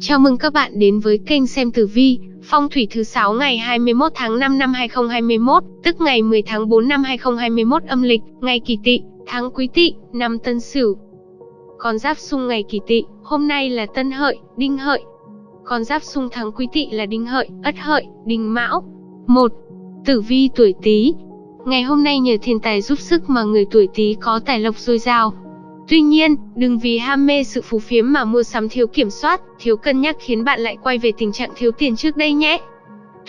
Chào mừng các bạn đến với kênh xem tử vi, phong thủy thứ 6 ngày 21 tháng 5 năm 2021, tức ngày 10 tháng 4 năm 2021 âm lịch, ngày Kỳ Tỵ, tháng Quý Tỵ, năm Tân Sửu. Con giáp xung ngày Kỳ Tỵ, hôm nay là Tân Hợi, Đinh Hợi. Con giáp xung tháng Quý Tỵ là Đinh Hợi, Ất Hợi, Đinh Mão. 1. Tử vi tuổi Tý. Ngày hôm nay nhờ thiên tài giúp sức mà người tuổi Tý có tài lộc dồi dào, Tuy nhiên, đừng vì ham mê sự phú phiếm mà mua sắm thiếu kiểm soát, thiếu cân nhắc khiến bạn lại quay về tình trạng thiếu tiền trước đây nhé.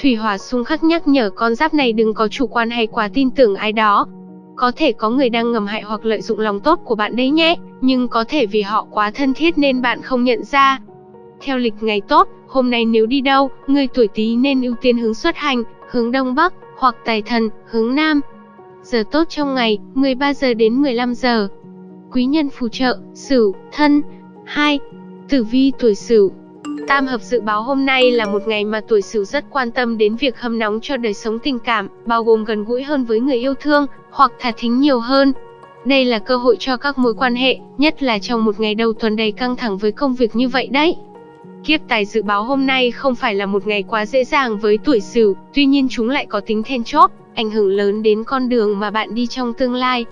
Thủy hỏa xung khắc nhắc nhở con giáp này đừng có chủ quan hay quá tin tưởng ai đó. Có thể có người đang ngầm hại hoặc lợi dụng lòng tốt của bạn đấy nhé, nhưng có thể vì họ quá thân thiết nên bạn không nhận ra. Theo lịch ngày tốt, hôm nay nếu đi đâu, người tuổi Tý nên ưu tiên hướng xuất hành, hướng đông bắc, hoặc tài thần, hướng nam. Giờ tốt trong ngày, 13 giờ đến 15 giờ quý nhân phù trợ, Sửu, Thân. 2. Tử vi tuổi Sửu. Tam hợp dự báo hôm nay là một ngày mà tuổi Sửu rất quan tâm đến việc hâm nóng cho đời sống tình cảm, bao gồm gần gũi hơn với người yêu thương, hoặc thả thính nhiều hơn. Đây là cơ hội cho các mối quan hệ, nhất là trong một ngày đầu tuần đầy căng thẳng với công việc như vậy đấy. Kiếp tài dự báo hôm nay không phải là một ngày quá dễ dàng với tuổi Sửu, tuy nhiên chúng lại có tính then chốt, ảnh hưởng lớn đến con đường mà bạn đi trong tương lai,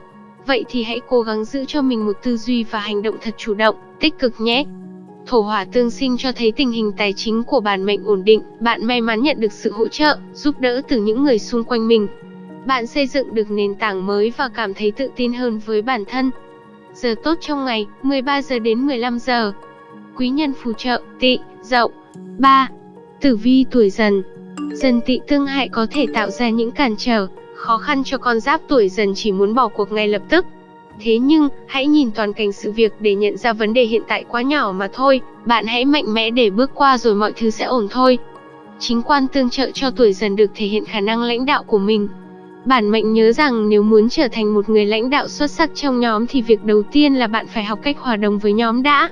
Vậy thì hãy cố gắng giữ cho mình một tư duy và hành động thật chủ động, tích cực nhé. Thổ hỏa tương sinh cho thấy tình hình tài chính của bản mệnh ổn định, bạn may mắn nhận được sự hỗ trợ, giúp đỡ từ những người xung quanh mình. Bạn xây dựng được nền tảng mới và cảm thấy tự tin hơn với bản thân. Giờ tốt trong ngày, 13 giờ đến 15 giờ. Quý nhân phù trợ, Tị, dậu. 3. Tử vi tuổi dần. Dần Tị tương hại có thể tạo ra những cản trở, khó khăn cho con giáp tuổi dần chỉ muốn bỏ cuộc ngay lập tức. Thế nhưng, hãy nhìn toàn cảnh sự việc để nhận ra vấn đề hiện tại quá nhỏ mà thôi, bạn hãy mạnh mẽ để bước qua rồi mọi thứ sẽ ổn thôi. Chính quan tương trợ cho tuổi dần được thể hiện khả năng lãnh đạo của mình. Bản mệnh nhớ rằng nếu muốn trở thành một người lãnh đạo xuất sắc trong nhóm thì việc đầu tiên là bạn phải học cách hòa đồng với nhóm đã.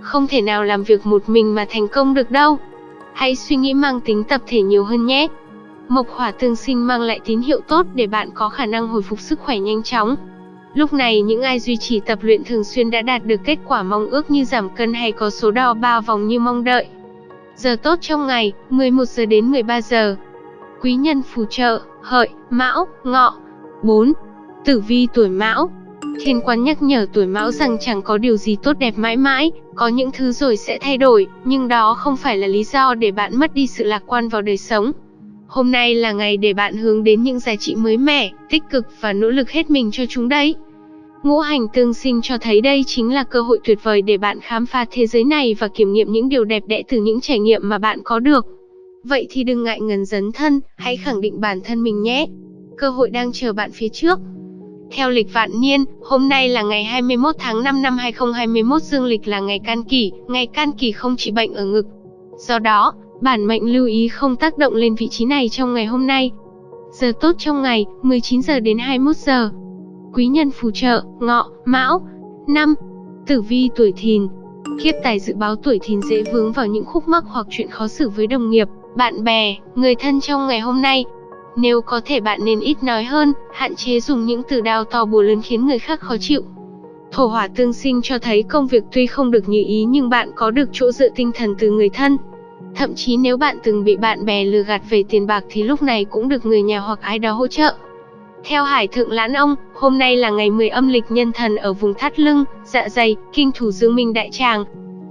Không thể nào làm việc một mình mà thành công được đâu. Hãy suy nghĩ mang tính tập thể nhiều hơn nhé. Mộc hỏa tương sinh mang lại tín hiệu tốt để bạn có khả năng hồi phục sức khỏe nhanh chóng. Lúc này những ai duy trì tập luyện thường xuyên đã đạt được kết quả mong ước như giảm cân hay có số đo 3 vòng như mong đợi. Giờ tốt trong ngày, 11 giờ đến 13 giờ. Quý nhân phù trợ, hợi, mão, ngọ. 4. Tử vi tuổi mão. Thiên quan nhắc nhở tuổi mão rằng chẳng có điều gì tốt đẹp mãi mãi, có những thứ rồi sẽ thay đổi, nhưng đó không phải là lý do để bạn mất đi sự lạc quan vào đời sống. Hôm nay là ngày để bạn hướng đến những giá trị mới mẻ, tích cực và nỗ lực hết mình cho chúng đấy. Ngũ hành tương sinh cho thấy đây chính là cơ hội tuyệt vời để bạn khám phá thế giới này và kiểm nghiệm những điều đẹp đẽ từ những trải nghiệm mà bạn có được. Vậy thì đừng ngại ngần dấn thân, hãy khẳng định bản thân mình nhé. Cơ hội đang chờ bạn phía trước. Theo lịch vạn niên, hôm nay là ngày 21 tháng 5 năm 2021 dương lịch là ngày can kỷ, ngày can kỷ không trị bệnh ở ngực. Do đó, Bản mệnh lưu ý không tác động lên vị trí này trong ngày hôm nay. Giờ tốt trong ngày, 19 giờ đến 21 giờ. Quý nhân phù trợ, ngọ, mão. năm Tử vi tuổi thìn. Kiếp tài dự báo tuổi thìn dễ vướng vào những khúc mắc hoặc chuyện khó xử với đồng nghiệp, bạn bè, người thân trong ngày hôm nay. Nếu có thể bạn nên ít nói hơn, hạn chế dùng những từ đao to bùa lớn khiến người khác khó chịu. Thổ hỏa tương sinh cho thấy công việc tuy không được như ý nhưng bạn có được chỗ dựa tinh thần từ người thân, Thậm chí nếu bạn từng bị bạn bè lừa gạt về tiền bạc thì lúc này cũng được người nhà hoặc ai đó hỗ trợ. Theo Hải Thượng Lãn Ông, hôm nay là ngày 10 âm lịch nhân thần ở vùng thắt lưng, dạ dày, kinh thủ dương minh đại tràng.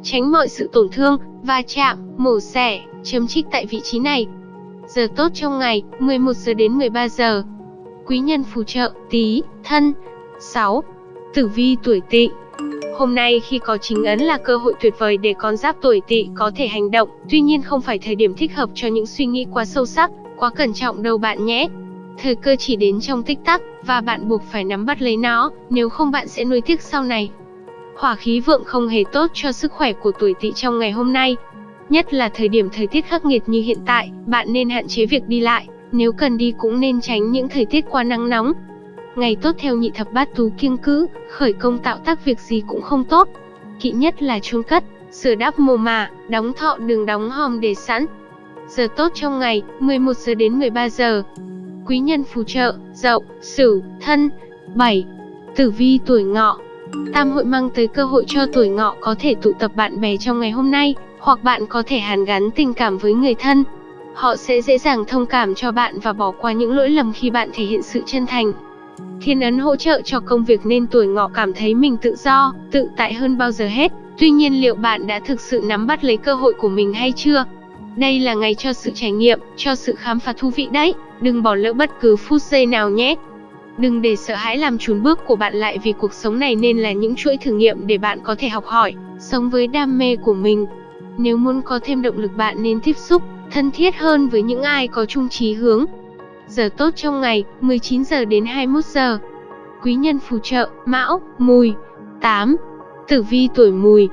Tránh mọi sự tổn thương, va chạm, mổ xẻ, chấm trích tại vị trí này. Giờ tốt trong ngày, 11 giờ đến 13 giờ. Quý nhân phù trợ, tí, thân. 6. Tử vi tuổi tỵ Hôm nay khi có chính ấn là cơ hội tuyệt vời để con giáp tuổi tỵ có thể hành động, tuy nhiên không phải thời điểm thích hợp cho những suy nghĩ quá sâu sắc, quá cẩn trọng đâu bạn nhé. Thời cơ chỉ đến trong tích tắc, và bạn buộc phải nắm bắt lấy nó, nếu không bạn sẽ nuối tiếc sau này. Hỏa khí vượng không hề tốt cho sức khỏe của tuổi tỵ trong ngày hôm nay. Nhất là thời điểm thời tiết khắc nghiệt như hiện tại, bạn nên hạn chế việc đi lại, nếu cần đi cũng nên tránh những thời tiết quá nắng nóng, Ngày tốt theo nhị thập bát tú kiêng cữ, khởi công tạo tác việc gì cũng không tốt. Kỵ nhất là chuông cất, sửa đắp mồ mả, đóng thọ đường đóng hòm để sẵn. Giờ tốt trong ngày, 11 giờ đến 13 giờ. Quý nhân phù trợ, dậu, sửu, thân. 7. Tử vi tuổi ngọ Tam hội mang tới cơ hội cho tuổi ngọ có thể tụ tập bạn bè trong ngày hôm nay, hoặc bạn có thể hàn gắn tình cảm với người thân. Họ sẽ dễ dàng thông cảm cho bạn và bỏ qua những lỗi lầm khi bạn thể hiện sự chân thành. Thiên ấn hỗ trợ cho công việc nên tuổi ngọ cảm thấy mình tự do, tự tại hơn bao giờ hết. Tuy nhiên liệu bạn đã thực sự nắm bắt lấy cơ hội của mình hay chưa? Đây là ngày cho sự trải nghiệm, cho sự khám phá thú vị đấy. Đừng bỏ lỡ bất cứ phút giây nào nhé. Đừng để sợ hãi làm chùn bước của bạn lại vì cuộc sống này nên là những chuỗi thử nghiệm để bạn có thể học hỏi, sống với đam mê của mình. Nếu muốn có thêm động lực bạn nên tiếp xúc, thân thiết hơn với những ai có chung chí hướng. Giờ tốt trong ngày, 19 giờ đến 21 giờ. Quý nhân phù trợ, Mão, Mùi. 8. Tử vi tuổi Mùi.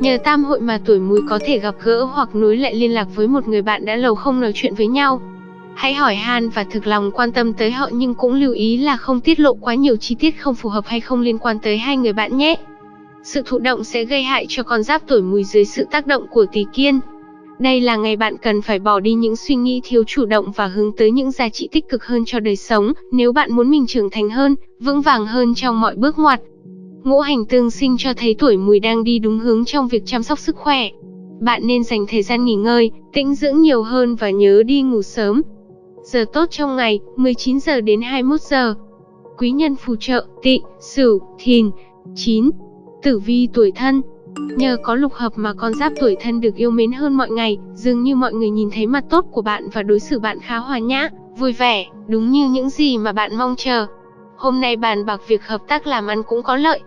Nhờ tam hội mà tuổi Mùi có thể gặp gỡ hoặc nối lại liên lạc với một người bạn đã lâu không nói chuyện với nhau. Hãy hỏi han và thực lòng quan tâm tới họ nhưng cũng lưu ý là không tiết lộ quá nhiều chi tiết không phù hợp hay không liên quan tới hai người bạn nhé. Sự thụ động sẽ gây hại cho con giáp tuổi mùi dưới sự tác động của tỷ kiên. Đây là ngày bạn cần phải bỏ đi những suy nghĩ thiếu chủ động và hướng tới những giá trị tích cực hơn cho đời sống, nếu bạn muốn mình trưởng thành hơn, vững vàng hơn trong mọi bước ngoặt. Ngũ hành tương sinh cho thấy tuổi mùi đang đi đúng hướng trong việc chăm sóc sức khỏe. Bạn nên dành thời gian nghỉ ngơi, tĩnh dưỡng nhiều hơn và nhớ đi ngủ sớm. Giờ tốt trong ngày, 19 giờ đến 21 giờ. Quý nhân phù trợ, tị, sửu, thìn. 9. Tử vi tuổi thân Nhờ có lục hợp mà con giáp tuổi thân được yêu mến hơn mọi ngày, dường như mọi người nhìn thấy mặt tốt của bạn và đối xử bạn khá hòa nhã, vui vẻ, đúng như những gì mà bạn mong chờ. Hôm nay bàn bạc việc hợp tác làm ăn cũng có lợi.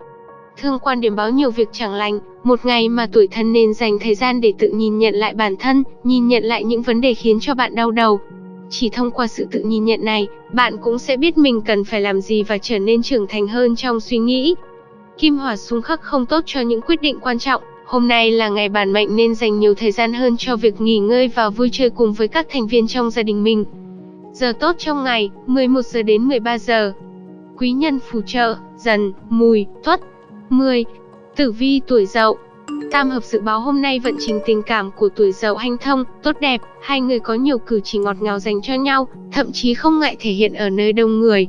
Thương quan điểm báo nhiều việc chẳng lành, một ngày mà tuổi thân nên dành thời gian để tự nhìn nhận lại bản thân, nhìn nhận lại những vấn đề khiến cho bạn đau đầu. Chỉ thông qua sự tự nhìn nhận này, bạn cũng sẽ biết mình cần phải làm gì và trở nên trưởng thành hơn trong suy nghĩ, Kim hỏa xung khắc không tốt cho những quyết định quan trọng. Hôm nay là ngày bản mệnh nên dành nhiều thời gian hơn cho việc nghỉ ngơi và vui chơi cùng với các thành viên trong gia đình mình. Giờ tốt trong ngày, 11 giờ đến 13 giờ. Quý nhân phù trợ, dần, mùi, tuất. 10. Tử vi tuổi dậu Tam hợp dự báo hôm nay vận trình tình cảm của tuổi dậu hanh thông, tốt đẹp, hai người có nhiều cử chỉ ngọt ngào dành cho nhau, thậm chí không ngại thể hiện ở nơi đông người,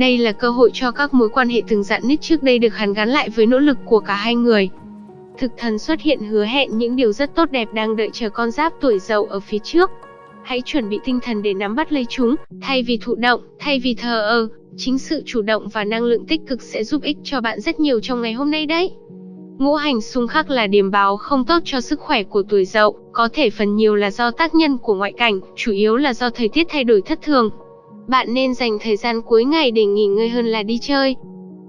đây là cơ hội cho các mối quan hệ từng dạn nứt trước đây được hàn gắn lại với nỗ lực của cả hai người. Thực thần xuất hiện hứa hẹn những điều rất tốt đẹp đang đợi chờ con giáp tuổi dậu ở phía trước. Hãy chuẩn bị tinh thần để nắm bắt lấy chúng, thay vì thụ động, thay vì thờ ơ, chính sự chủ động và năng lượng tích cực sẽ giúp ích cho bạn rất nhiều trong ngày hôm nay đấy. Ngũ hành xung khắc là điểm báo không tốt cho sức khỏe của tuổi dậu, có thể phần nhiều là do tác nhân của ngoại cảnh, chủ yếu là do thời tiết thay đổi thất thường. Bạn nên dành thời gian cuối ngày để nghỉ ngơi hơn là đi chơi.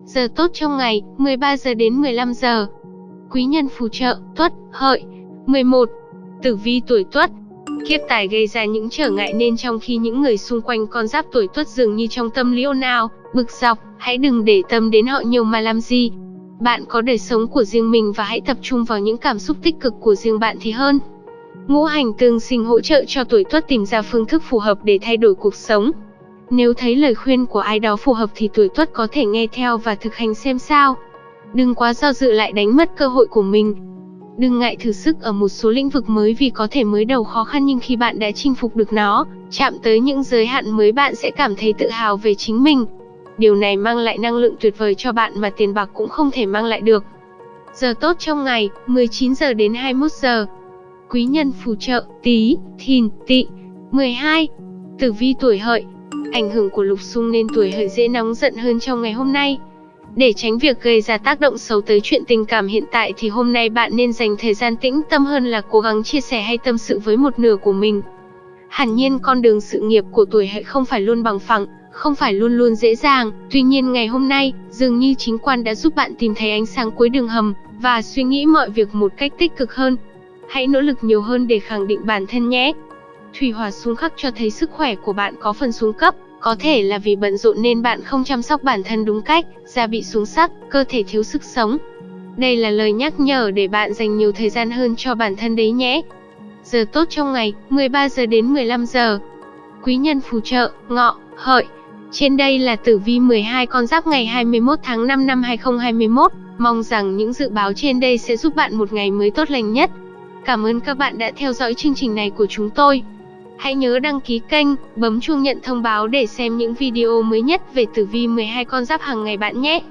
Giờ tốt trong ngày, 13 giờ đến 15 giờ. Quý nhân phù trợ, tuất, hợi. 11. Tử vi tuổi tuất. Kiếp tài gây ra những trở ngại nên trong khi những người xung quanh con giáp tuổi tuất dường như trong tâm lý ồn ào, bực dọc, hãy đừng để tâm đến họ nhiều mà làm gì. Bạn có đời sống của riêng mình và hãy tập trung vào những cảm xúc tích cực của riêng bạn thì hơn. Ngũ hành tương sinh hỗ trợ cho tuổi tuất tìm ra phương thức phù hợp để thay đổi cuộc sống. Nếu thấy lời khuyên của ai đó phù hợp thì tuổi tuất có thể nghe theo và thực hành xem sao. Đừng quá do dự lại đánh mất cơ hội của mình. Đừng ngại thử sức ở một số lĩnh vực mới vì có thể mới đầu khó khăn nhưng khi bạn đã chinh phục được nó, chạm tới những giới hạn mới bạn sẽ cảm thấy tự hào về chính mình. Điều này mang lại năng lượng tuyệt vời cho bạn mà tiền bạc cũng không thể mang lại được. Giờ tốt trong ngày, 19 giờ đến 21 giờ. Quý nhân phù trợ, tí, thìn, tị. 12. Tử vi tuổi hợi, Ảnh hưởng của lục xung nên tuổi hợi dễ nóng giận hơn trong ngày hôm nay. Để tránh việc gây ra tác động xấu tới chuyện tình cảm hiện tại thì hôm nay bạn nên dành thời gian tĩnh tâm hơn là cố gắng chia sẻ hay tâm sự với một nửa của mình. Hẳn nhiên con đường sự nghiệp của tuổi hợi không phải luôn bằng phẳng, không phải luôn luôn dễ dàng, tuy nhiên ngày hôm nay, dường như chính quan đã giúp bạn tìm thấy ánh sáng cuối đường hầm, và suy nghĩ mọi việc một cách tích cực hơn. Hãy nỗ lực nhiều hơn để khẳng định bản thân nhé. Thủy hỏa xuống khắc cho thấy sức khỏe của bạn có phần xuống cấp, có thể là vì bận rộn nên bạn không chăm sóc bản thân đúng cách, da bị xuống sắc, cơ thể thiếu sức sống. Đây là lời nhắc nhở để bạn dành nhiều thời gian hơn cho bản thân đấy nhé. Giờ tốt trong ngày, 13 giờ đến 15 giờ. Quý nhân phù trợ, ngọ, hợi. Trên đây là tử vi 12 con giáp ngày 21 tháng 5 năm 2021. Mong rằng những dự báo trên đây sẽ giúp bạn một ngày mới tốt lành nhất. Cảm ơn các bạn đã theo dõi chương trình này của chúng tôi. Hãy nhớ đăng ký kênh, bấm chuông nhận thông báo để xem những video mới nhất về tử vi 12 con giáp hàng ngày bạn nhé.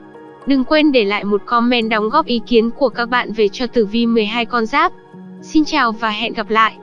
Đừng quên để lại một comment đóng góp ý kiến của các bạn về cho tử vi 12 con giáp. Xin chào và hẹn gặp lại.